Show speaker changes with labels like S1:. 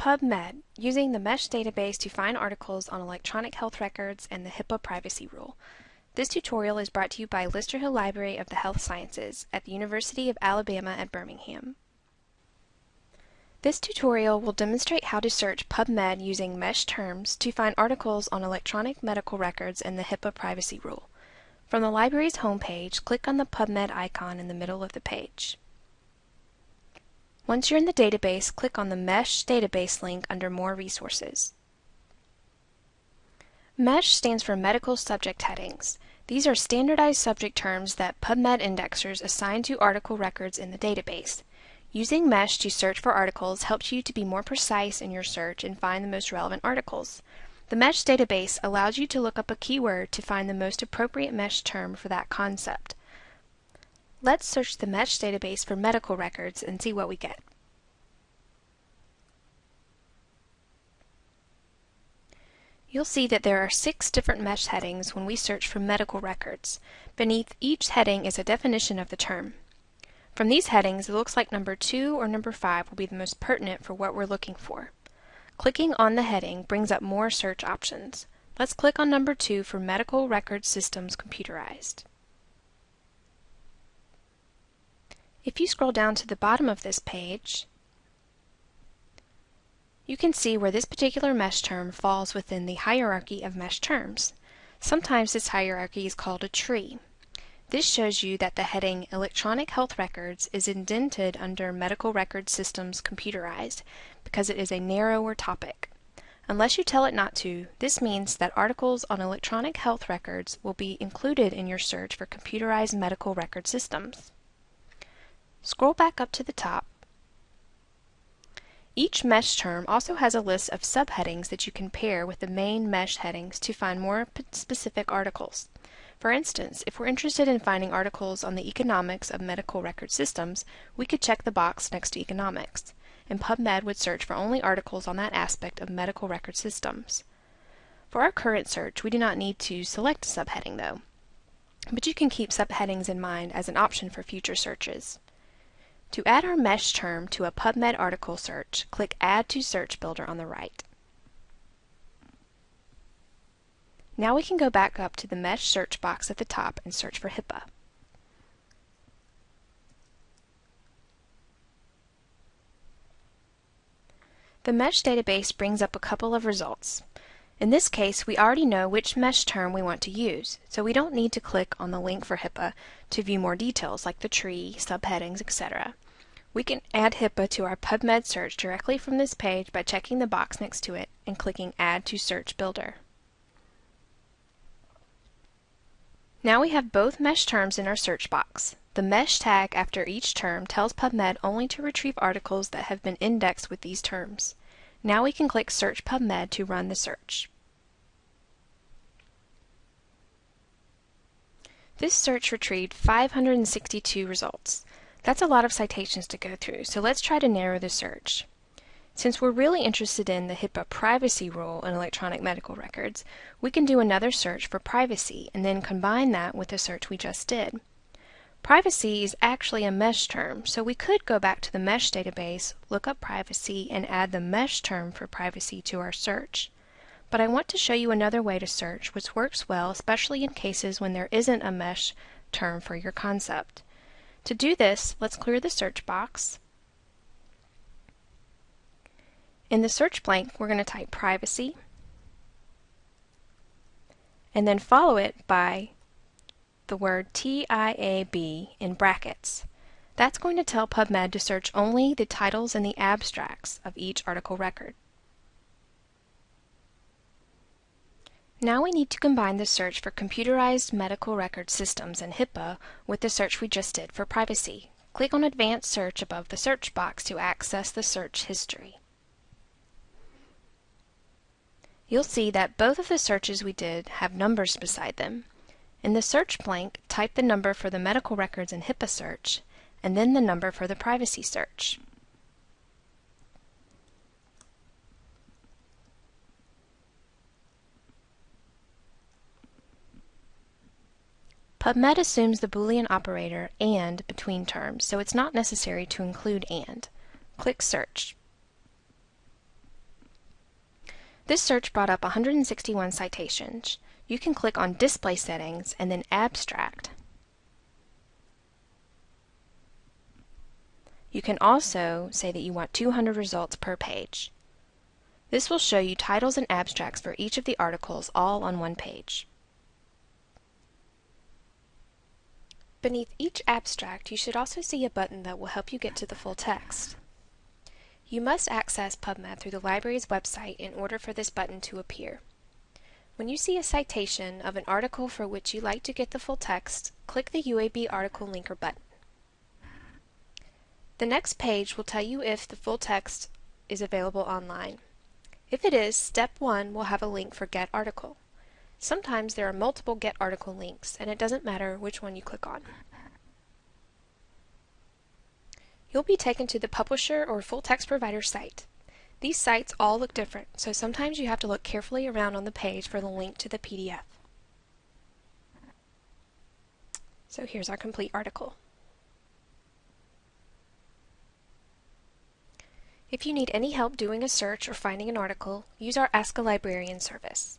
S1: PubMed, using the MESH database to find articles on electronic health records and the HIPAA privacy rule. This tutorial is brought to you by Lister Hill Library of the Health Sciences at the University of Alabama at Birmingham. This tutorial will demonstrate how to search PubMed using MESH terms to find articles on electronic medical records and the HIPAA privacy rule. From the library's homepage, click on the PubMed icon in the middle of the page. Once you're in the database, click on the MESH database link under More Resources. MESH stands for Medical Subject Headings. These are standardized subject terms that PubMed indexers assign to article records in the database. Using MESH to search for articles helps you to be more precise in your search and find the most relevant articles. The MESH database allows you to look up a keyword to find the most appropriate MESH term for that concept. Let's search the MESH database for medical records and see what we get. You'll see that there are six different MESH headings when we search for medical records. Beneath each heading is a definition of the term. From these headings, it looks like number 2 or number 5 will be the most pertinent for what we're looking for. Clicking on the heading brings up more search options. Let's click on number 2 for Medical Record Systems Computerized. If you scroll down to the bottom of this page, you can see where this particular mesh term falls within the hierarchy of mesh terms. Sometimes this hierarchy is called a tree. This shows you that the heading Electronic Health Records is indented under Medical Record Systems Computerized because it is a narrower topic. Unless you tell it not to, this means that articles on electronic health records will be included in your search for computerized medical record systems. Scroll back up to the top. Each mesh term also has a list of subheadings that you can pair with the main mesh headings to find more specific articles. For instance, if we're interested in finding articles on the economics of medical record systems, we could check the box next to economics, and PubMed would search for only articles on that aspect of medical record systems. For our current search, we do not need to select a subheading though, but you can keep subheadings in mind as an option for future searches. To add our mesh term to a PubMed article search, click Add to Search Builder on the right. Now we can go back up to the mesh search box at the top and search for HIPAA. The mesh database brings up a couple of results. In this case, we already know which mesh term we want to use, so we don't need to click on the link for HIPAA to view more details like the tree, subheadings, etc. We can add HIPAA to our PubMed search directly from this page by checking the box next to it and clicking Add to Search Builder. Now we have both mesh terms in our search box. The mesh tag after each term tells PubMed only to retrieve articles that have been indexed with these terms. Now we can click Search PubMed to run the search. This search retrieved 562 results. That's a lot of citations to go through, so let's try to narrow the search. Since we're really interested in the HIPAA privacy rule in electronic medical records, we can do another search for privacy and then combine that with the search we just did. Privacy is actually a mesh term, so we could go back to the mesh database, look up privacy, and add the mesh term for privacy to our search. But I want to show you another way to search which works well, especially in cases when there isn't a mesh term for your concept. To do this, let's clear the search box. In the search blank, we're going to type privacy and then follow it by the word TIAB in brackets. That's going to tell PubMed to search only the titles and the abstracts of each article record. Now we need to combine the search for computerized medical record systems and HIPAA with the search we just did for privacy. Click on Advanced Search above the search box to access the search history. You'll see that both of the searches we did have numbers beside them. In the search blank, type the number for the medical records and HIPAA search, and then the number for the privacy search. PubMed assumes the Boolean operator AND between terms, so it's not necessary to include AND. Click Search. This search brought up 161 citations. You can click on Display Settings and then Abstract. You can also say that you want 200 results per page. This will show you titles and abstracts for each of the articles all on one page. Beneath each abstract, you should also see a button that will help you get to the full text. You must access PubMed through the library's website in order for this button to appear. When you see a citation of an article for which you like to get the full text, click the UAB article linker button. The next page will tell you if the full text is available online. If it is, step 1 will have a link for Get Article. Sometimes there are multiple Get Article links, and it doesn't matter which one you click on. You'll be taken to the publisher or full text provider site. These sites all look different, so sometimes you have to look carefully around on the page for the link to the PDF. So here's our complete article. If you need any help doing a search or finding an article, use our Ask a Librarian service.